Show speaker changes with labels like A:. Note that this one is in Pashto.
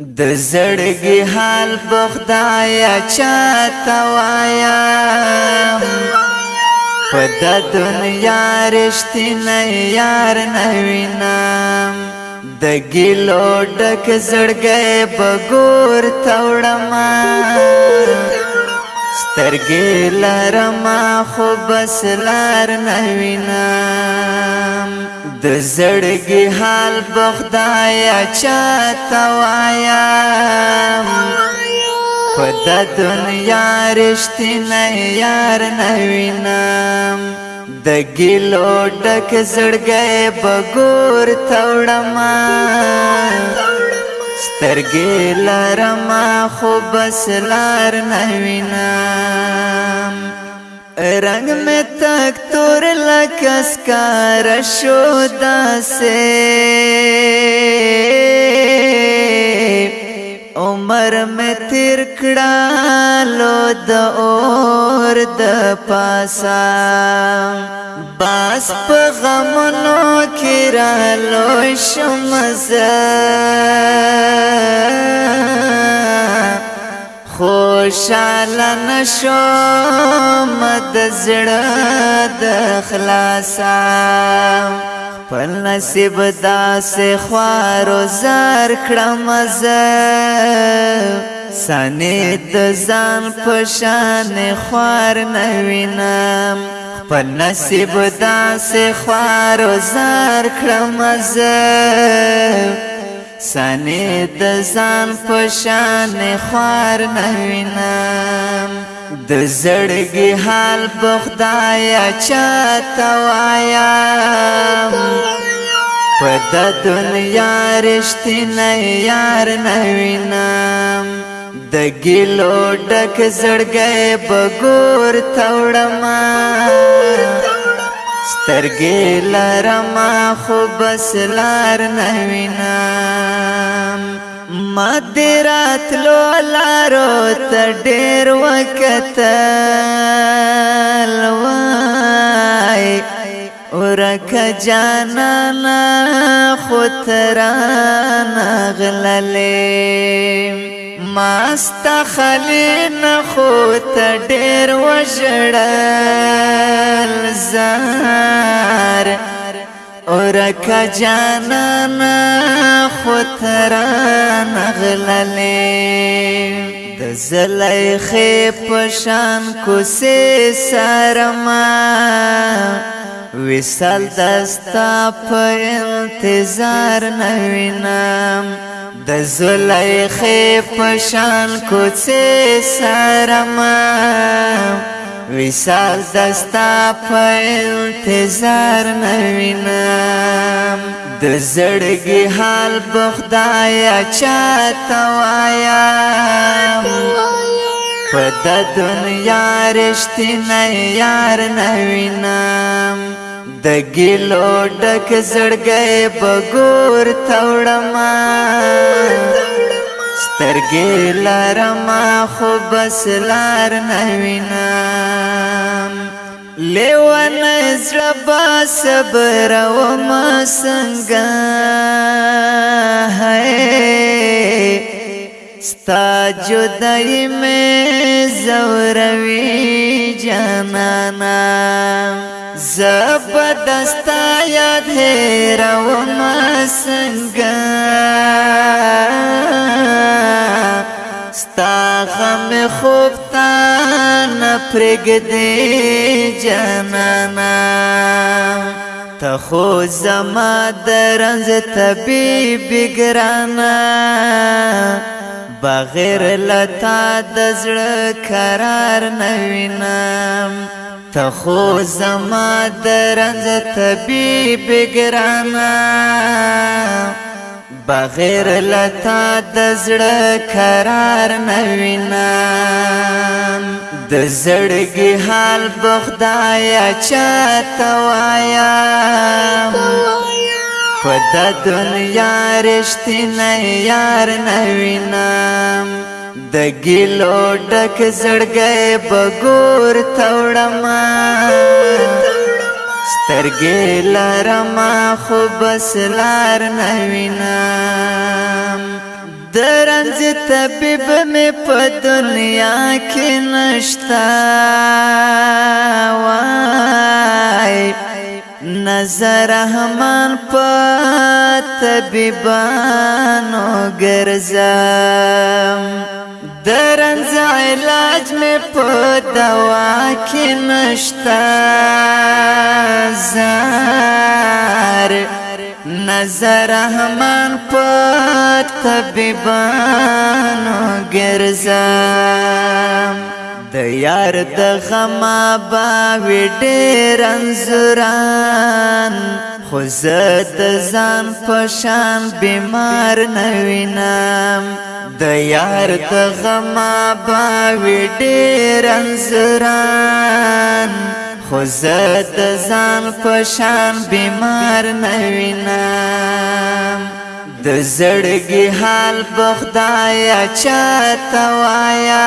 A: د زړګي حال بخدایا چاته وایا په د دنیا رښتینه یار نه وینم د ګلو ډک زړګي بګور توړما سترګې لارما خو بس لار نه وینم د زړګي حال بخدایا چاته وایا په د دنیا رښتینه یار نه وینم د ګلو ډک زړګي بګور توړما سترګې لارما خو بس لار نه وینم رنگ میں تک تور لکس کا رشو دا سے عمر میں تیر کڑا لو دا اور دا پاسا باس پا غمنو کرا لو شمزا خوشاله نشم د زړه د خلاصا په نصیب داسې خوارو زار کړم زه سانې د ځان په شان خوار نه وینم په نصیب داسې خوارو زار کړم زه سنه د ځان پشان خوار نوینم د زړګي حال بخدایا چاته وایا په د دنیا رښتینه یار نوینم د ګلو ډک زړګي بګور توړم سترګې لرما خو بس لار نه وینم ما دې راتلو لارو ته ډېر وکتل وای ورکه جانانا خو ترانه غللې مست خلین خو ته ډېر وژړل زار اورکا جانا نا خو تران غللې د زلایخې پشان کو سه سرما وصل دستا په انتظار نوینم د زلیخې پشان کوڅې سرما وصال دستا په انتظار نوینم د زړګي حال بخدایا چاته وایا په د دنیا رښتینی یار نوینم د ګلو ډک زړګي بګور تاوړما سترګې لارما خو بس لار نه وینم لیوان زړه با صبر او ما څنګه ستا جدای مې زوروي جانانا زبدستا یاد هیرون سنگا ستا غم خوب تا نپرگد جانانا تا خو زما درنز طبیب گرانا بغیر لتا دزړه قرار نوینم تخو زما درنز طبیب گرانا بغیر لتا د زړه قرار نوینم د زړګي حال بخدایا چاته وایم په د دنیا رښتینی یار نوینم د ګلو ډک زړګې بګور توړما سترګې لارما خو بس لار نه وینم درنځ طبيب مې په دنیا کې نشتا وای نظر رحمان په طبيبانو ګرځم درنز علاج می په دوا کې نشتا زار نظر رحمان په طبيبانو ګرځم د یار د غما با وډېر انزران خو زه د ځان په شان بیمار نه وینم د یار د غما باوی ډیر انسران خو زه د ځان پشان بیمار نه وینم د زړګي حال بخدایا چاته وایا